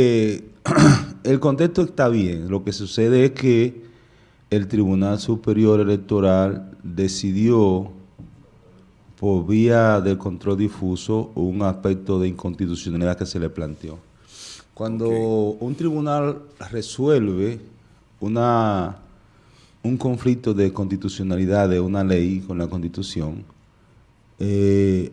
Eh, el contexto está bien. Lo que sucede es que el Tribunal Superior Electoral decidió por vía del control difuso un aspecto de inconstitucionalidad que se le planteó. Cuando un tribunal resuelve una, un conflicto de constitucionalidad de una ley con la Constitución, eh,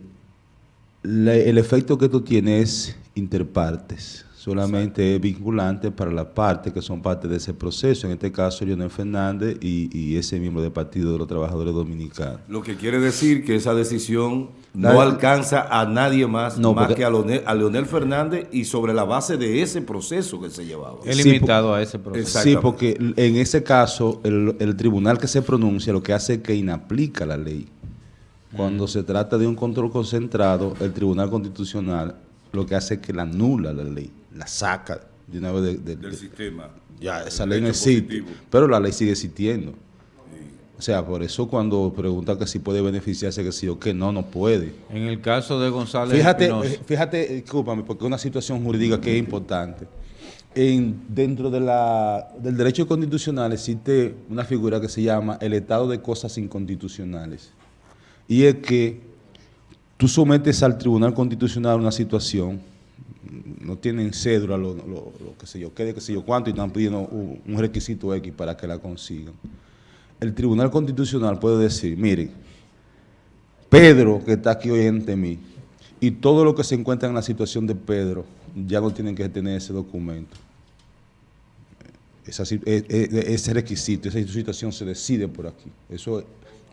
el efecto que esto tiene es interpartes solamente es vinculante para las partes que son parte de ese proceso, en este caso Leonel Fernández y, ese miembro del Partido de los Trabajadores Dominicanos. Lo que quiere decir que esa decisión no alcanza a nadie más, más que a Leonel, Fernández y sobre la base de ese proceso que se llevaba. Es limitado a ese proceso. Sí, porque en ese caso el, el tribunal que se pronuncia lo que hace es que inaplica la ley. Cuando mm. se trata de un control concentrado, el Tribunal Constitucional lo que hace es que la anula la ley la saca de una vez del sistema. Ya, esa ley no existe, pero la ley sigue existiendo. O sea, por eso cuando pregunta que si puede beneficiarse, que sí o que no, no puede. En el caso de González Fíjate, eh, fíjate, discúlpame, porque es una situación jurídica que es importante. En, dentro de la, del derecho constitucional existe una figura que se llama el estado de cosas inconstitucionales. Y es que tú sometes al Tribunal Constitucional una situación no tienen cédula, lo, que sé yo, qué qué sé yo cuánto, y están pidiendo un, requisito X para que la consigan. El Tribunal Constitucional puede decir, miren, Pedro, que está aquí hoy ante mí, y todo lo que se encuentra en la situación de Pedro, ya no tienen que tener ese documento. Ese requisito, esa situación se decide por aquí. Eso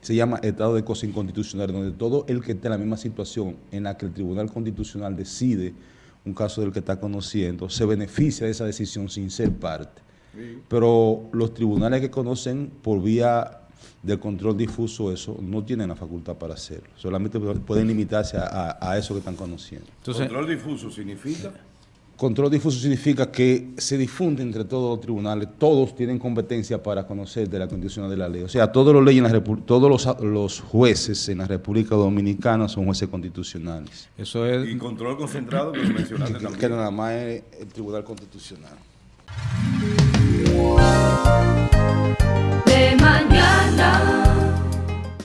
se llama estado de cosas inconstitucionales, donde todo el que esté en la misma situación en la que el Tribunal Constitucional decide un caso del que está conociendo, se beneficia de esa decisión sin ser parte. Pero los tribunales que conocen por vía del control difuso eso, no tienen la facultad para hacerlo. Solamente pueden limitarse a, eso que están conociendo. ¿Control difuso significa? Control difuso significa que se difunde entre todos los tribunales, todos tienen competencia para conocer de la condición de la ley. O sea, todos los, leyes todos los, jueces en la República Dominicana son jueces constitucionales. Eso es... Y control concentrado que mencionaste también. Que nada más es el Tribunal Constitucional.